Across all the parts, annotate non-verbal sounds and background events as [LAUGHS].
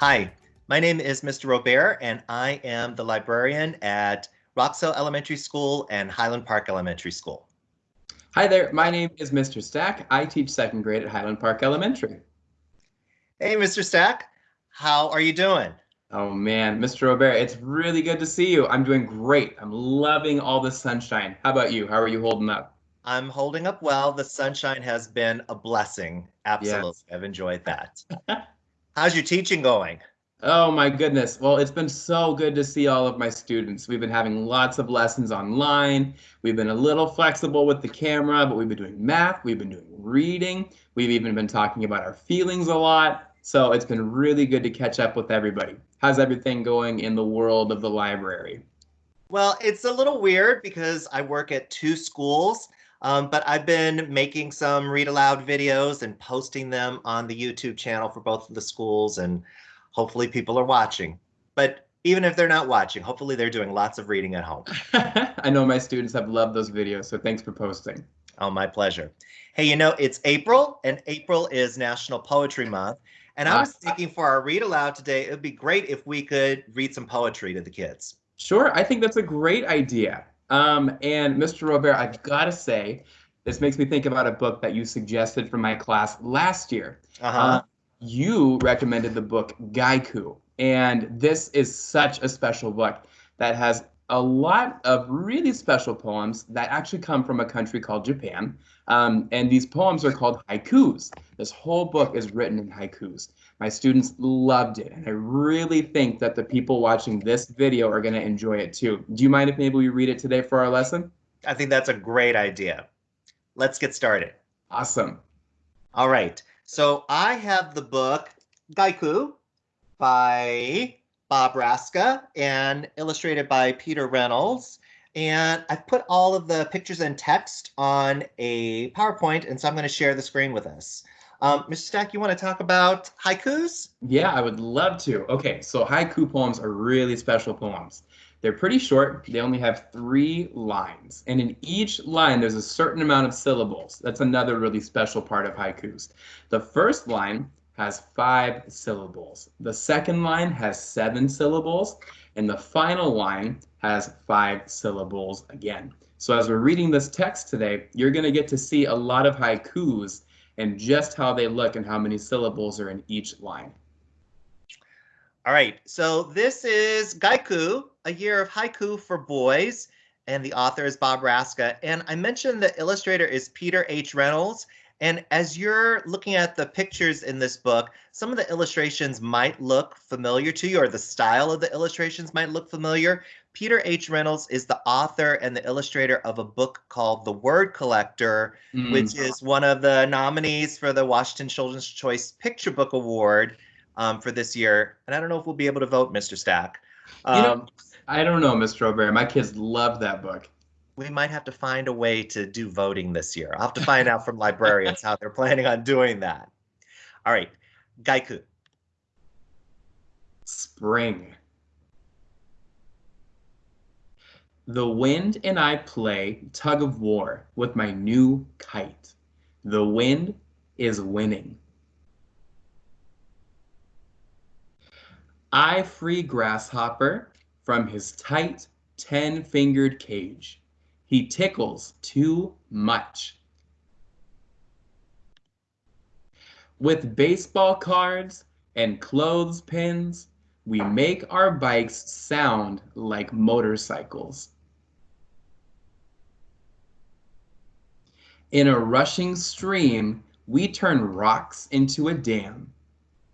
Hi, my name is Mr. Robert, and I am the librarian at Roxdale Elementary School and Highland Park Elementary School. Hi there, my name is Mr. Stack. I teach second grade at Highland Park Elementary. Hey, Mr. Stack, how are you doing? Oh man, Mr. Robert, it's really good to see you. I'm doing great. I'm loving all the sunshine. How about you? How are you holding up? I'm holding up well. The sunshine has been a blessing. Absolutely. Yes. I've enjoyed that. [LAUGHS] How's your teaching going? Oh my goodness. Well, it's been so good to see all of my students. We've been having lots of lessons online. We've been a little flexible with the camera, but we've been doing math, we've been doing reading, we've even been talking about our feelings a lot. So it's been really good to catch up with everybody. How's everything going in the world of the library? Well, it's a little weird because I work at two schools, um, but I've been making some read aloud videos and posting them on the YouTube channel for both of the schools, and hopefully people are watching. But even if they're not watching, hopefully they're doing lots of reading at home. [LAUGHS] I know my students have loved those videos, so thanks for posting. Oh, my pleasure. Hey, you know, it's April, and April is National Poetry Month. And I was thinking for our read aloud today, it would be great if we could read some poetry to the kids. Sure, I think that's a great idea. Um, and Mr. Robert, I've got to say, this makes me think about a book that you suggested for my class last year. Uh-huh. Uh, you recommended the book Guyku, and this is such a special book that has a lot of really special poems that actually come from a country called Japan. Um, and these poems are called haikus. This whole book is written in haikus. My students loved it, and I really think that the people watching this video are going to enjoy it too. Do you mind if maybe we read it today for our lesson? I think that's a great idea. Let's get started. Awesome. All right. So I have the book Guyku by Bob Raczka and illustrated by Peter Reynolds. And I've put all of the pictures and text on a PowerPoint, and so I'm going to share the screen with us. Um, Mr. Stack, you want to talk about haikus? Yeah, I would love to. Okay, so haiku poems are really special poems. They're pretty short. They only have three lines. And in each line, there's a certain amount of syllables. That's another really special part of haikus. The first line has five syllables. The second line has seven syllables. And the final line has five syllables again. So as we're reading this text today, you're going to get to see a lot of haikus and just how they look and how many syllables are in each line. All right, so this is Guyku, a year of haiku for boys, and the author is Bob Raczka. And I mentioned the illustrator is Peter H. Reynolds, and as you're looking at the pictures in this book, some of the illustrations might look familiar to you, or the style of the illustrations might look familiar. Peter H. Reynolds is the author and the illustrator of a book called The Word Collector, mm. which is one of the nominees for the Washington Children's Choice Picture Book Award um, for this year. And I don't know if we'll be able to vote, Mr. Stack. Um, you know, um, I don't know, Mr. Robert. My kids love that book we might have to find a way to do voting this year. I'll have to find out from librarians how they're planning on doing that. All right, Guyku. Spring. The wind and I play tug of war with my new kite. The wind is winning. I free grasshopper from his tight ten-fingered cage. He tickles too much. With baseball cards and clothespins, we make our bikes sound like motorcycles. In a rushing stream, we turn rocks into a dam.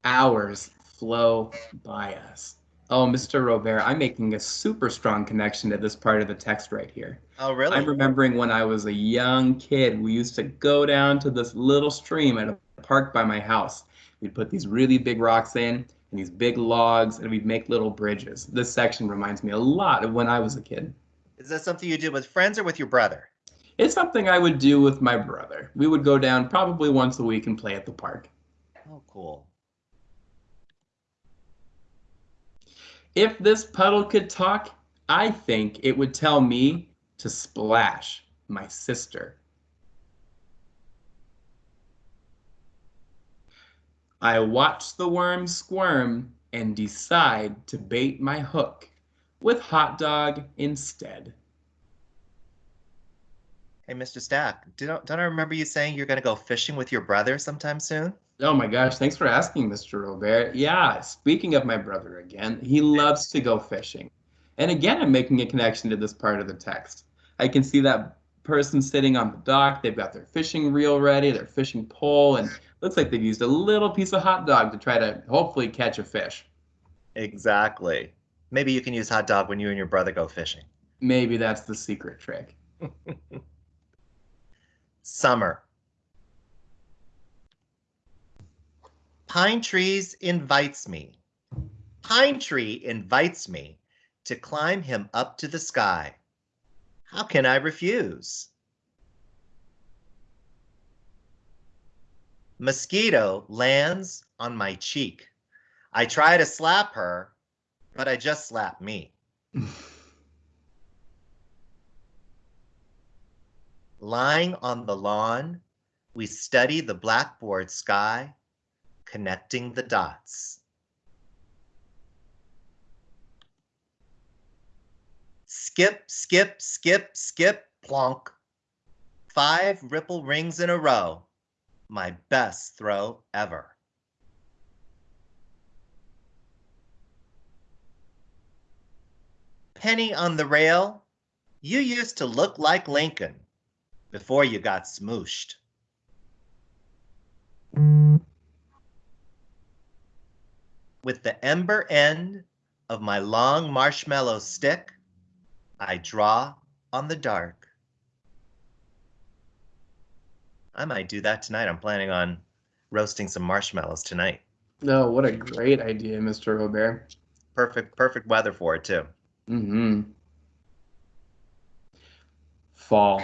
Hours flow by us. Oh, Mr. Robert, I'm making a super strong connection to this part of the text right here. Oh, really? I'm remembering when I was a young kid, we used to go down to this little stream at a park by my house. We'd put these really big rocks in and these big logs, and we'd make little bridges. This section reminds me a lot of when I was a kid. Is that something you did with friends or with your brother? It's something I would do with my brother. We would go down probably once a week and play at the park. Oh, cool. If this puddle could talk, I think it would tell me to splash my sister. I watch the worms squirm and decide to bait my hook with hot dog instead. Hey, Mr. Stack, don't, don't I remember you saying you're going to go fishing with your brother sometime soon? Oh my gosh, thanks for asking, Mr. Robert. Yeah, speaking of my brother again, he loves to go fishing. And again, I'm making a connection to this part of the text. I can see that person sitting on the dock. They've got their fishing reel ready, their fishing pole, and looks like they've used a little piece of hot dog to try to hopefully catch a fish. Exactly. Maybe you can use hot dog when you and your brother go fishing. Maybe that's the secret trick. [LAUGHS] Summer. Pine trees invites me. Pine tree invites me to climb him up to the sky. How can I refuse? Mosquito lands on my cheek. I try to slap her, but I just slap me. [LAUGHS] Lying on the lawn, we study the blackboard sky, connecting the dots. Skip, skip, skip, skip, plonk. Five ripple rings in a row. My best throw ever. Penny on the rail, you used to look like Lincoln before you got smooshed. With the ember end of my long marshmallow stick, I draw on the dark. I might do that tonight. I'm planning on roasting some marshmallows tonight. No, oh, what a great idea, Mr. Robert. Perfect, perfect weather for it too. Mm-hmm. Fall.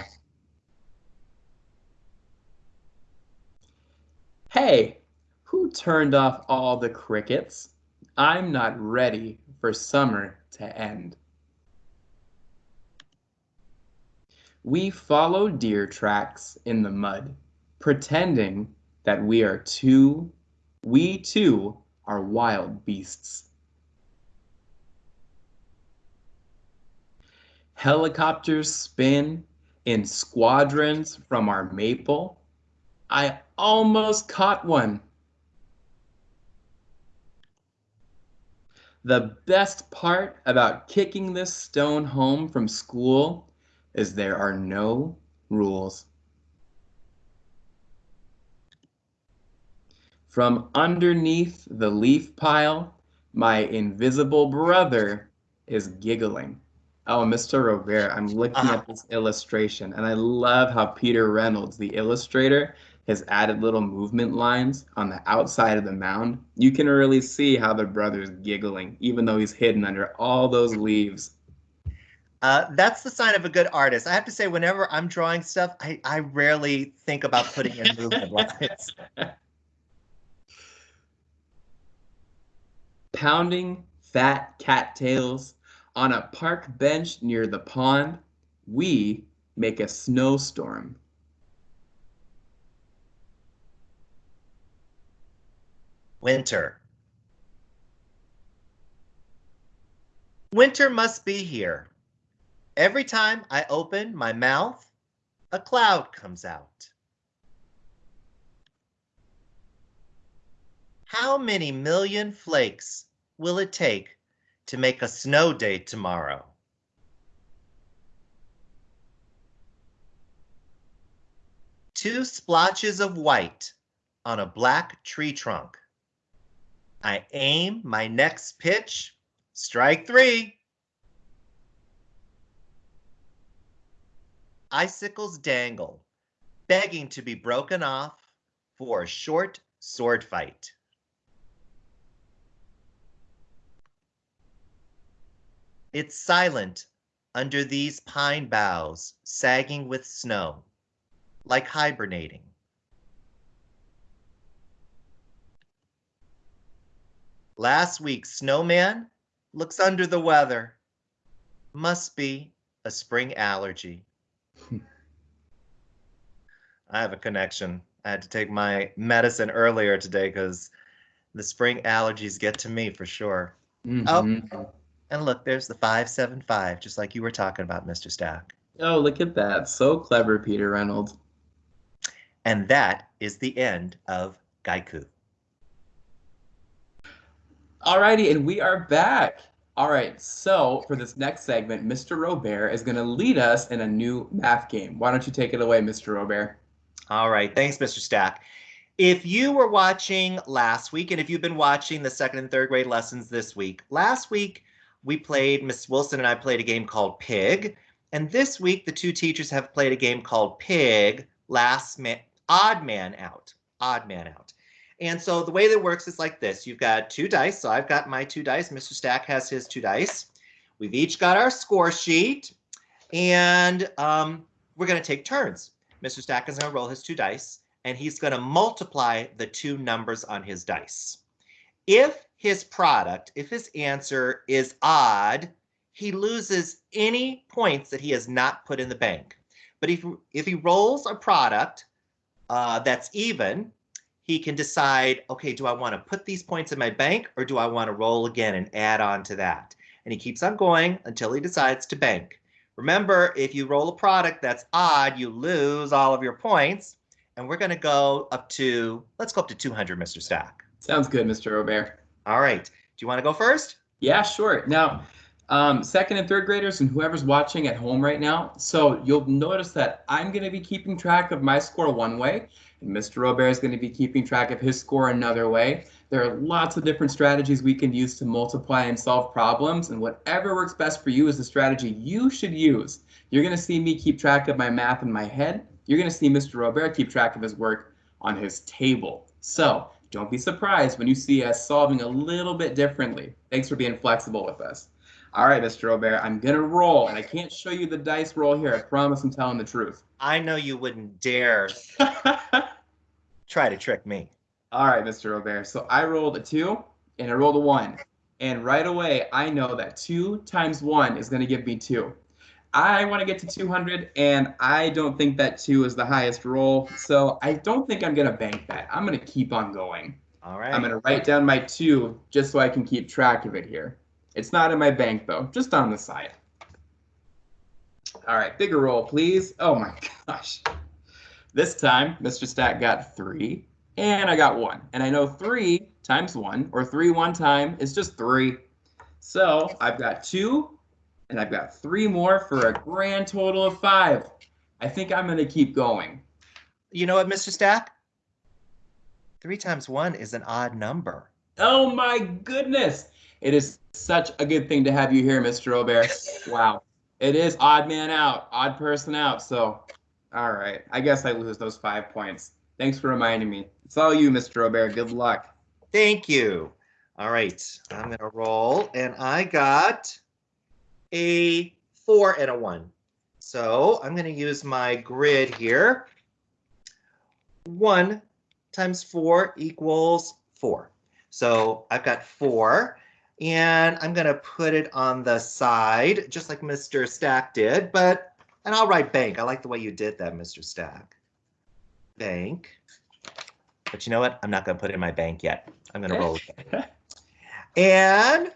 Hey, who turned off all the crickets? I'm not ready for summer to end. We follow deer tracks in the mud, pretending that we are too, we too are wild beasts. Helicopters spin in squadrons from our maple. I almost caught one. The best part about kicking this stone home from school is there are no rules. From underneath the leaf pile, my invisible brother is giggling. Oh, Mr. Robert, I'm looking uh-huh. at this illustration, and I love how Peter Reynolds, the illustrator, has added little movement lines on the outside of the mound. You can really see how the brother's giggling, even though he's hidden under all those leaves. Uh, that's the sign of a good artist. I have to say, whenever I'm drawing stuff, I, I rarely think about putting in movement [LAUGHS] lines. Pounding fat cattails on a park bench near the pond, we make a snowstorm. Winter. Winter must be here. Every time I open my mouth, a cloud comes out. How many million flakes will it take to make a snow day tomorrow? Two splotches of white on a black tree trunk. I aim my next pitch, strike three. icicles dangle, begging to be broken off for a short sword fight. It's silent under these pine boughs, sagging with snow, like hibernating. Last week's snowman looks under the weather. Must be a spring allergy. [LAUGHS] I have a connection. I had to take my medicine earlier today because The spring allergies get to me for sure. Mhm. Oh, and look, there's the 575, just like you were talking about, Mr. Stack. Oh, look at that. So clever, Peter Reynolds. And that is the end of Guyku. Alrighty, and we are back. All right, so for this next segment, Mr. Robert is going to lead us in a new math game. Why don't you take it away, Mr. Robert? All right, thanks, Mr. Stack. If you were watching last week, and if you've been watching the second and third grade lessons this week, last week we played, Miss Wilson and I played a game called Pig. And this week, the two teachers have played a game called Pig, Last Man, Odd Man Out. Odd Man Out. And so the way that works is like this. You've got two dice. So I've got my two dice. Mr. Stack has his two dice. We've each got our score sheet. And um, we're going to take turns. Mr. Stack is going to roll his two dice. And he's going to multiply the two numbers on his dice. If his product, if his answer is odd, he loses any points that he has not put in the bank. But if, if he rolls a product uh, that's even, he can decide, okay, do I want to put these points in my bank or do I want to roll again and add on to that? And he keeps on going until he decides to bank. Remember, if you roll a product that's odd, you lose all of your points. And we're going to go up to, let's go up to 200, Mr. Stack. Sounds good, Mr. Robert. All right. Do you want to go first? Yeah, sure. Now, um, second and third graders and whoever's watching at home right now, so you'll notice that I'm going to be keeping track of my score one way, and Mr. Robert is going to be keeping track of his score another way. There are lots of different strategies we can use to multiply and solve problems, and whatever works best for you is the strategy you should use. You're going to see me keep track of my math in my head. You're going to see Mr. Robert keep track of his work on his table. So don't be surprised when you see us solving a little bit differently. Thanks for being flexible with us. All right, Mr. Robert, I'm going to roll, and I can't show you the dice roll here. I promise I'm telling the truth. I know you wouldn't dare [LAUGHS] try to trick me. All right, Mr. Robert. So I rolled a two and I rolled a one. And right away, I know that two times one is going to give me two. I want to get to 200, and I don't think that two is the highest roll. So I don't think I'm going to bank that. I'm going to keep on going. All right. I'm going to write down my two just so I can keep track of it here. It's not in my bank, though, just on the side. All right, bigger roll, please. Oh my [LAUGHS] gosh. This time, Mr. Stack got three, and I got one. And I know three times one, or three one time, is just three. So I've got two, and I've got three more for a grand total of five. I think I'm going to keep going. You know what, Mr. Stack? Three times one is an odd number. Oh my goodness. It is such a good thing to have you here, Mr. Robert. wow. It is odd man out, odd person out. So, all right. I guess I lose those five points. Thanks for reminding me. It's all you, Mr. Robert. Good luck. Thank you. All right. I'm going to roll, and I got a four and a one. So I'm going to use my grid here. One times four equals four. So I've got four, and I'm going to put it on the side, just like Mr. Stack did, but, and I'll write bank. I like the way you did that, Mr. Stack. Bank. But you know what? I'm not going to put it in my bank yet. I'm going to roll again. [LAUGHS] And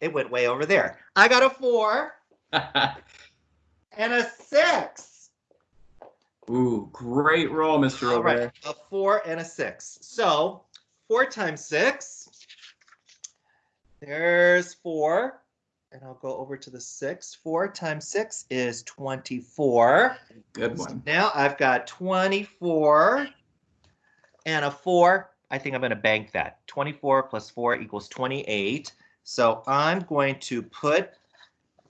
it went way over there. I got a four [LAUGHS] and a six. Ooh, great roll, Mr. All right, a four and a six. So four times six. There's four. And I'll go over to the six. Four times six is 24. Good one. Now I've got 24 and a four. I think I'm going to bank that. 24 plus four equals 28. So I'm going to put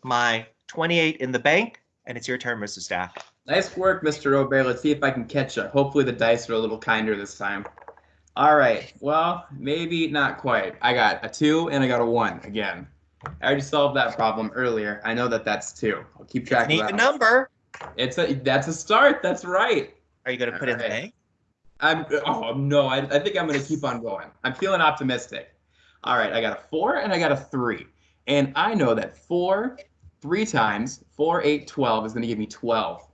my 28 in the bank, and it's your turn, Mr. Stack. Nice work, Mr. Robert. Let's see if I can catch up. Hopefully the dice are a little kinder this time. All right. Well, maybe not quite. I got a two and I got a one again. I already solved that problem earlier. I know that that's two. I'll keep track An of that. number. It's a that's a start. That's right. Are you going to put it in the bank? I'm oh no, I, I think I'm gonna keep on going. I'm feeling optimistic. All right, I got a four and I got a three. And I know that four, three times, four, eight, twelve is gonna give me 12.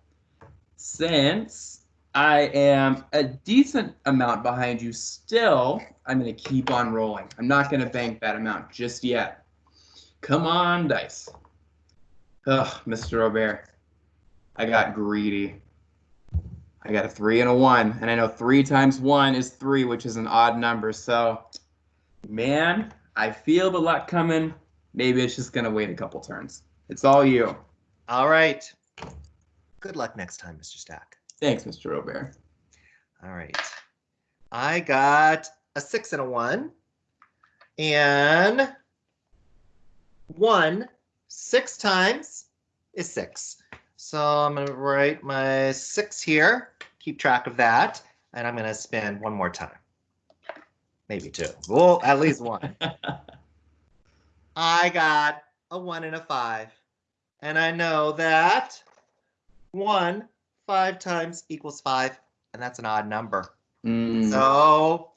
Since I am a decent amount behind you still. I'm going to keep on rolling. I'm not going to bank that amount just yet. Come on, dice. Ugh, Mr. Robert. I got greedy. I got a three and a one, and I know three times one is three, which is an odd number. So, man, I feel the luck coming. Maybe it's just gonna wait a couple turns. It's all you. All right. Good luck next time, Mr. Stack. Thanks, Mr. Robert. All right. I got a six and a one, and one six times is six. So I'm going to write my six here, keep track of that, and I'm going to spin one more time. Maybe two. Well, at least one. [LAUGHS] I got a one and a five. And I know that one, five times equals five, and that's an odd number. Mm. So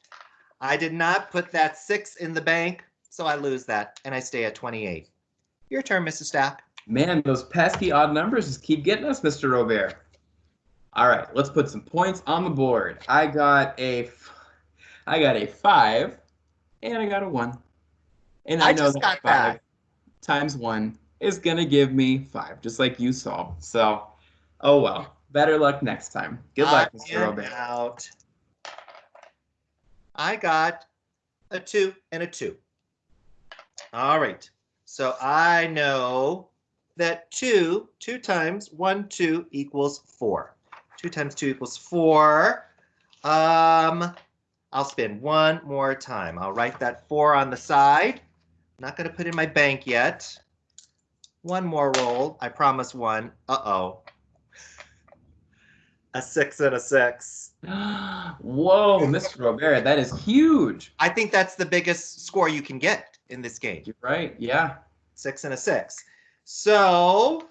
I did not put that six in the bank, so I lose that, and I stay at 28. Your turn, Mr. Stack. Man, those pesky odd numbers just keep getting us, Mr. Robert. All right, let's put some points on the board. I got a, I got a five, and I got a one. And I, I know just that got five that. times one is gonna give me five, just like you saw. So, oh well. Better luck next time. Good luck, I Mr. Robert. out. I got a two and a two. All right. So I know that two, two times one, two equals four. Two times two equals four. Um, I'll spin one more time. I'll write that four on the side. Not going to put in my bank yet. One more roll. I promise one. Uh-oh. A six and a six. Whoa, Mr. Robert, that is huge. I think that's the biggest score you can get in this game. You're right. Yeah. Six and a six. So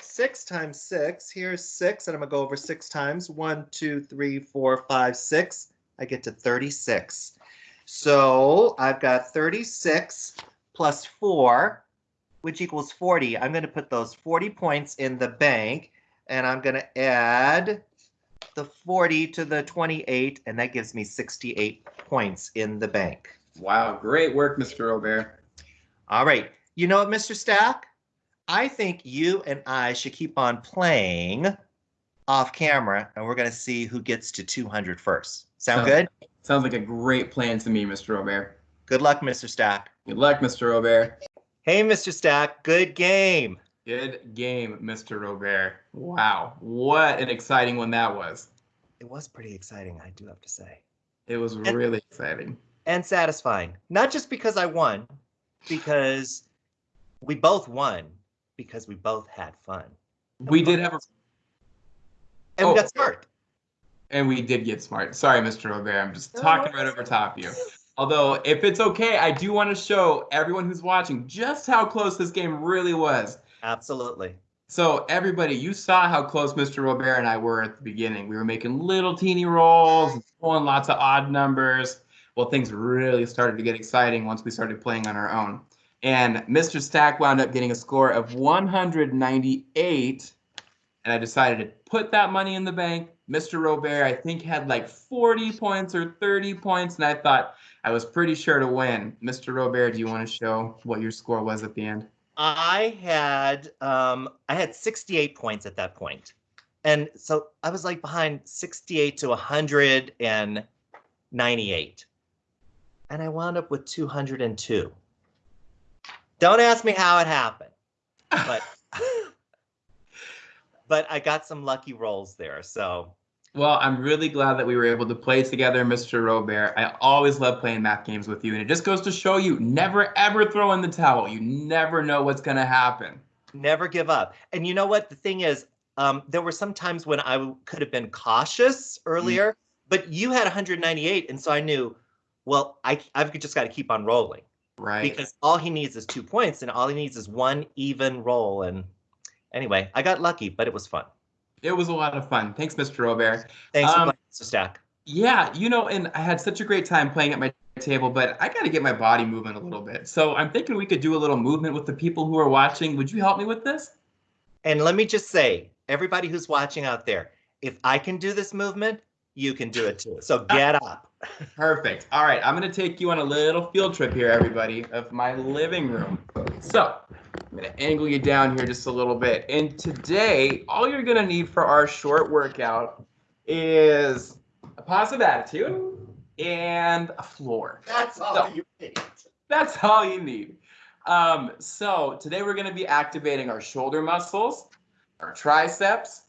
six times six, here's six, and I'm gonna go over six times. One, two, three, four, five, six. I get to 36. So I've got 36 plus four, which equals 40. I'm gonna put those 40 points in the bank, and I'm gonna add the 40 to the 28, and that gives me 68 points in the bank. Wow. Great work, Mr. Robert. All right. You know what, Mr. Stack? I think you and I should keep on playing off camera, and we're going to see who gets to 200 first. Sound Sounds- good? Sounds like a great plan to me, Mr. Robert. Good luck, Mr. Stack. Good luck, Mr. Robert. Hey, Mr. Stack. Good game. Good game, Mr. Robert. Wow. What an exciting one that was. It was pretty exciting, I do have to say, It was really exciting. and satisfying. Not just because I won, because we both won, because we both had fun. We did have a And Oh. we got smart. And we did get smart. Sorry, Mr. Robert. I'm just No, talking right over top of you. Although, if it's okay, I do want to show everyone who's watching just how close this game really was. Absolutely. So, everybody, you saw how close Mr. Robert and I were at the beginning. We were making little teeny rolls, pulling lots of odd numbers. Well, things really started to get exciting once we started playing on our own. And Mr. Stack wound up getting a score of 198. And I decided to put that money in the bank. Mr. Robert, I think, had like 40 points or 30 points. And I thought I was pretty sure to win. Mr. Robert, do you want to show what your score was at the end? I had um I had 68 points at that point. And so I was like behind 68 to 198. And I wound up with 202. Don't ask me how it happened. But [LAUGHS] but I got some lucky rolls there. So Well, I'm really glad that we were able to play together, Mr. Robert. I always love playing math games with you, and it just goes to show you never ever throw in the towel. You never know what's going to happen. never give up. And you know what? The thing is, um, there were some times when I could have been cautious earlier, but you had 198, and so I knew, well, I I've just got to keep on rolling Right. because all he needs is two points, and all he needs is one even roll. And anyway, I got lucky, but it was fun. It was a lot of fun. Thanks, Mr. Robert. Thanks Um, for playing, Mr. Stack. Yeah, you know, and I had such a great time playing at my table, but I got to get my body moving a little bit. So I'm thinking we could do a little movement with the people who are watching. Would you help me with this? And let me just say, everybody who's watching out there, if I can do this movement, you can do it too. So get up. Perfect. All right, I'm gonna take you on a little field trip here, everybody, of my living room. So I'm gonna angle you down here just a little bit. And today, all you're gonna need for our short workout is a positive attitude and a floor. That's all so, you need. That's all you need. Um, so today we're gonna be activating our shoulder muscles, our triceps,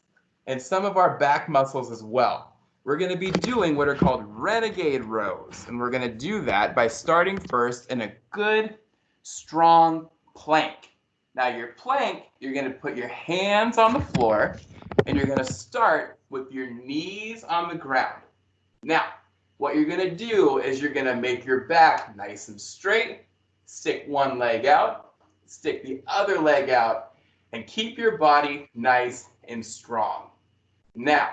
and some of our back muscles as well we're going to be doing what are called renegade rows. And we're going to do that by starting first in a good, strong plank. Now your plank, you're going to put your hands on the floor and you're going to start with your knees on the ground. Now, what you're going to do is you're going to make your back nice and straight, stick one leg out, stick the other leg out, and keep your body nice and strong. Now,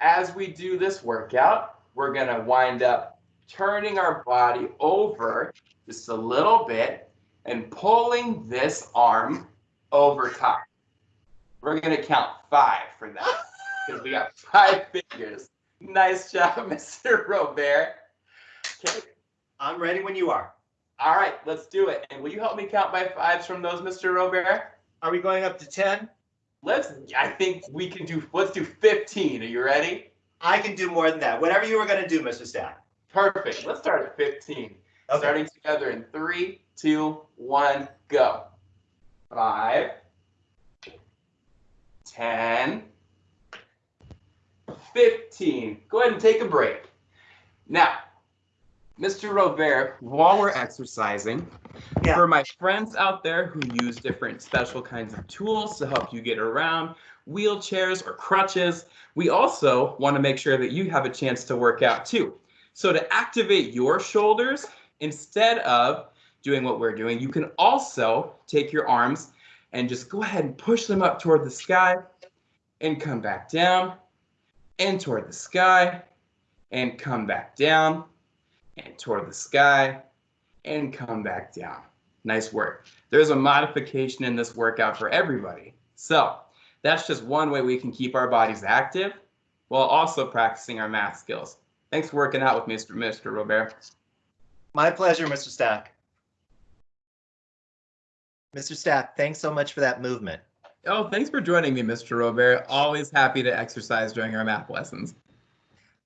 as we do this workout, we're going to wind up turning our body over just a little bit and pulling this arm over top. We're going to count five for that because we got five fingers. Nice job, [LAUGHS] Mr. Robert. Okay. I'm ready when you are. All right, let's do it. And will you help me count by fives from those, Mr. Robert? Are we going up to 10? Let's, I think we can do, let's do 15. Are you ready? I can do more than that. Whatever you were going to do, Mr. Stack. Perfect. Let's start at 15. Okay. Starting together in three, two, one, go. Five, 10, 15. Go ahead and take a break. Now, Mr. Robert, while we're exercising, yeah. for my friends out there who use different special kinds of tools to help you get around, wheelchairs or crutches, we also want to make sure that you have a chance to work out too. So to activate your shoulders, instead of doing what we're doing, you can also take your arms and just go ahead and push them up toward the sky and come back down and toward the sky and come back down and toward the sky and come back down. Nice work. There's a modification in this workout for everybody. So that's just one way we can keep our bodies active while also practicing our math skills. Thanks for working out with Mr. Mr. Robert. My pleasure, Mr. Stack. Mr. Stack, thanks so much for that movement. Oh, thanks for joining me, Mr. Robert. Always happy to exercise during our math lessons.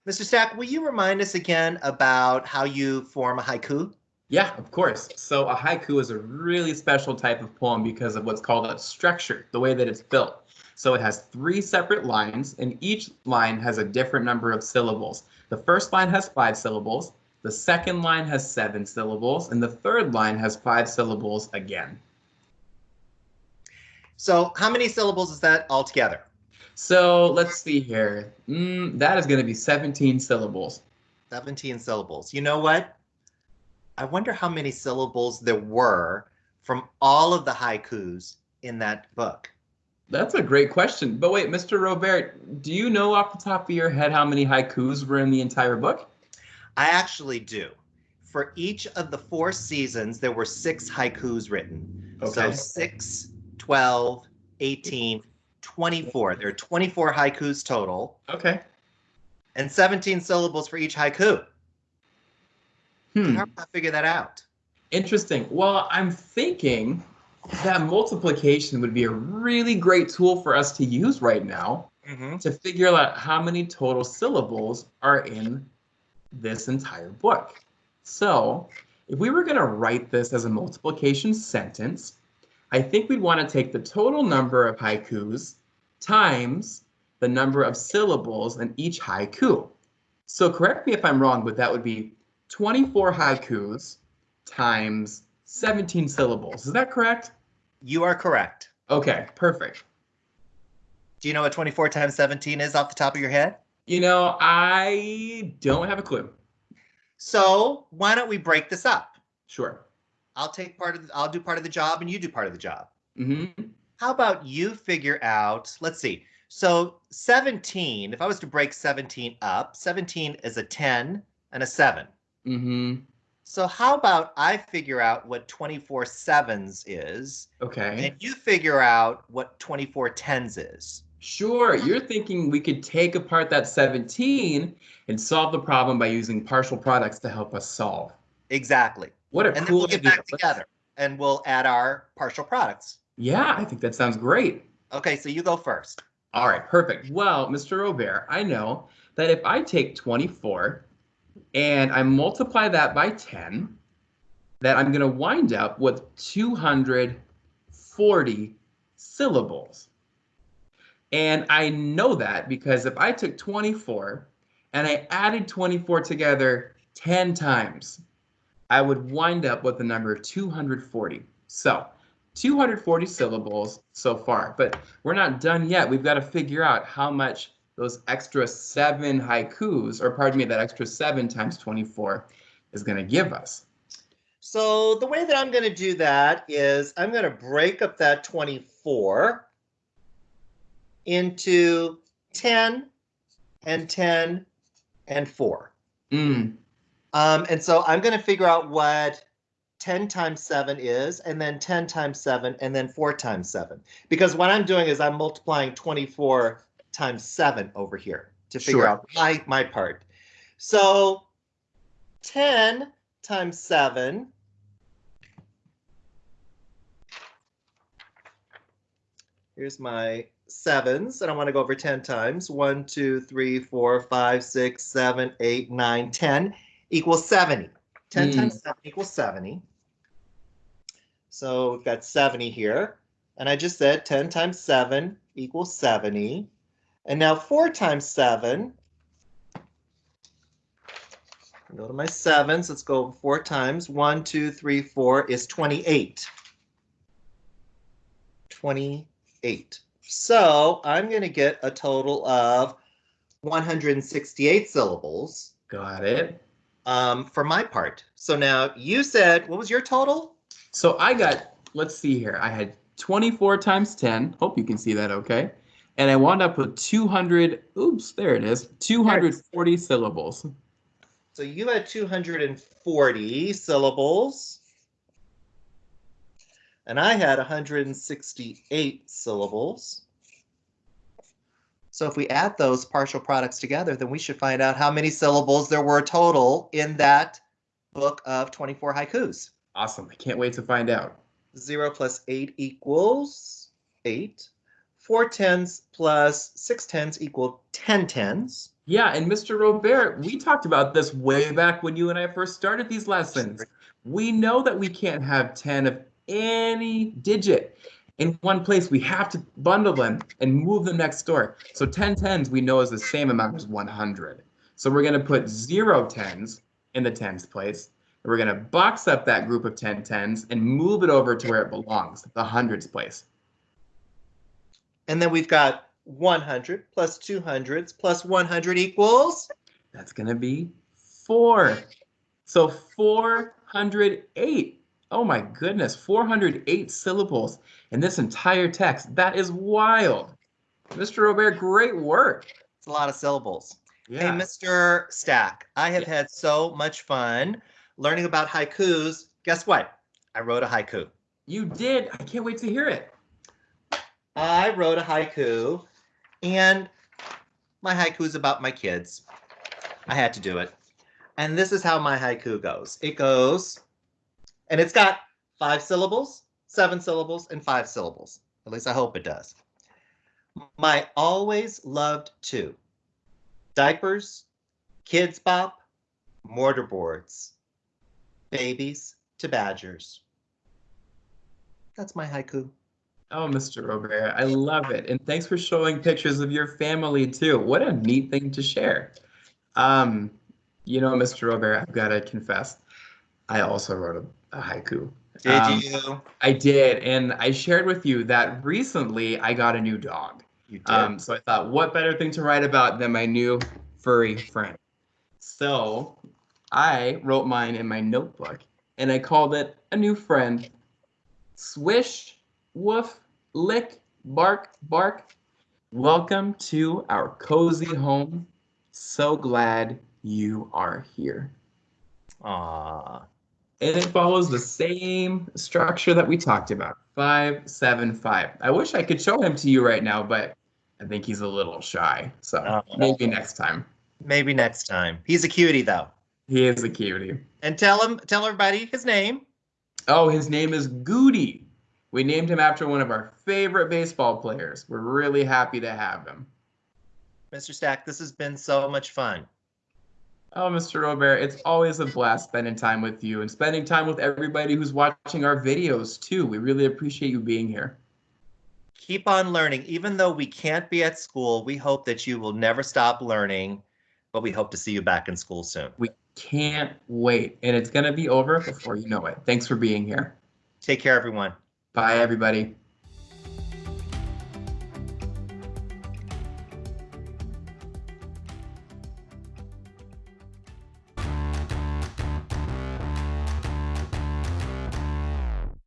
Mr. Stack, will you remind us again about how you form a haiku? Yeah, of course. So a haiku is a really special type of poem because of what's called a structure, the way that it's built. So it has three separate lines, and each line has a different number of syllables. The first line has five syllables, the second line has seven syllables, and the third line has five syllables again. So how many syllables is that altogether? So let's see here. Mm, that is going to be 17 syllables. 17 syllables. You know what? I wonder how many syllables there were from all of the haikus in that book. That's a great question. But wait, Mr. Robert, do you know off the top of your head how many haikus were in the entire book? I actually do. For each of the four seasons, there were six haikus written. Okay. So 6, 12, 18, 24. There are 24 haikus total. Okay. And 17 syllables for each haiku. Hmm. How do I figure that out? Interesting. Well, I'm thinking that multiplication would be a really great tool for us to use right now mm-hmm. to figure out how many total syllables are in this entire book. So, if we were going to write this as a multiplication sentence, I think we'd want to take the total number of haikus times the number of syllables in each haiku. So correct me if I'm wrong, but that would be 24 haikus times 17 syllables. Is that correct? You are correct. Okay, perfect. Do you know what 24 times 17 is off the top of your head? You know, I don't have a clue. So why don't we break this up? Sure. I'll take part of the, I'll do part of the job and you do part of the job. Mm-hmm. How about you figure out, let's see. So 17, if I was to break 17 up, 17 is a 10 and a 7. Mm-hmm. So how about I figure out what 24 sevens is? Okay. And you figure out what 24 tens is. Sure, you're thinking we could take apart that 17 and solve the problem by using partial products to help us solve. Exactly. What a and cool then we'll get idea. back together and we'll add our partial products. Yeah, I think that sounds great. Okay, so you go first. All right, perfect. Well, Mr. Robert, I know that if I take 24 and I multiply that by 10, that I'm going to wind up with 240 syllables. And I know that because if I took 24 and I added 24 together 10 times, I would wind up with the number 240. So 240 syllables so far, but we're not done yet. We've got to figure out how much those extra seven haikus, or pardon me, that extra seven times 24 is going to give us. So the way that I'm going to do that is I'm going to break up that 24 into 10 and 10 and 4. Mm. Um, and so I'm going to figure out what 10 times 7 is, and then 10 times 7, and then 4 times 7. Because what I'm doing is I'm multiplying 24 times 7 over here to figure Sure. out my, my part. So 10 times 7 Here's my sevens, and I want to go over 10 times. 1, 2, 3, 4, 5, 6, 7, 8, 9, 10 equals 70. 10 Mm. times 7 equals 70. So we've got 70 here. And I just said 10 times 7 equals 70. And now 4 times 7. Go to my sevens. Let's go 4 times. 1, 2, 3, 4 is 28. 28. So I'm going to get a total of 168 syllables Got it. Um, for my part. So now you said, what was your total? So I got, let's see here. I had 24 times 10. Hope you can see that okay. And I wound up with 200, oops, there it is, 240 syllables. So you had 240 syllables. And I had 168 syllables. So if we add those partial products together, then we should find out how many syllables there were total in that book of 24 haikus. Awesome. I can't wait to find out. 0 plus 8 equals 8. 4 tens plus 6 tens equal 10 tens. Yeah, and Mr. Robert, we talked about this way back when you and I first started these lessons. We know that we can't have 10 of any digit in one place. We have to bundle them and move them next door. So 10 tens we know is the same amount as 100. So we're going to put zero tens in the tens place. And we're going to box up that group of 10 tens and move it over to where it belongs, the hundreds place. And then we've got 100 plus 200s plus 100 equals That's going to be four. So 408. Oh my goodness, 408 syllables in this entire text. That is wild. Mr. Robert, great work. it's a lot of syllables. Yeah. Hey, Mr. Stack, I have Yeah. had so much fun learning about haikus. Guess what? I wrote a haiku. You did. I can't wait to hear it. I wrote a haiku, and my haiku is about my kids. I had to do it. And this is how my haiku goes it goes, and it's got five syllables, seven syllables, and five syllables. At least I hope it does. My always loved two diapers, kids bop, mortarboards, babies to badgers. That's my haiku. Oh, Mr. Robert, I love it. And thanks for showing pictures of your family too. What a neat thing to share. Um, you know, Mr. Robert, I've got to confess, I also wrote a, a haiku. Did Um, you? I did, and I shared with you that recently I got a new dog. You did. Um, so I thought, what better thing to write about than my new furry friend? So I wrote mine in my notebook, and I called it a new friend. Swish, woof, lick, bark, bark. Welcome to our cozy home. So glad you are here. Aw. And it follows the same structure that we talked about. Five, seven, five. I wish I could show him to you right now, but I think he's a little shy. So uh, maybe next time. Maybe next time. He's a cutie though. He is a cutie. And tell him, tell everybody his name. Oh, his name is Goody. We named him after one of our favorite baseball players. We're really happy to have him. Mr. Stack, this has been so much fun. Oh, Mr. Robert, it's always a blast spending time with you and spending time with everybody who's watching our videos too. We really appreciate you being here. Keep on learning. Even though we can't be at school, we hope that you will never stop learning, but we hope to see you back in school soon. We can't wait. And it's going to be over before you know it. Thanks for being here. Take care, everyone. Bye, everybody.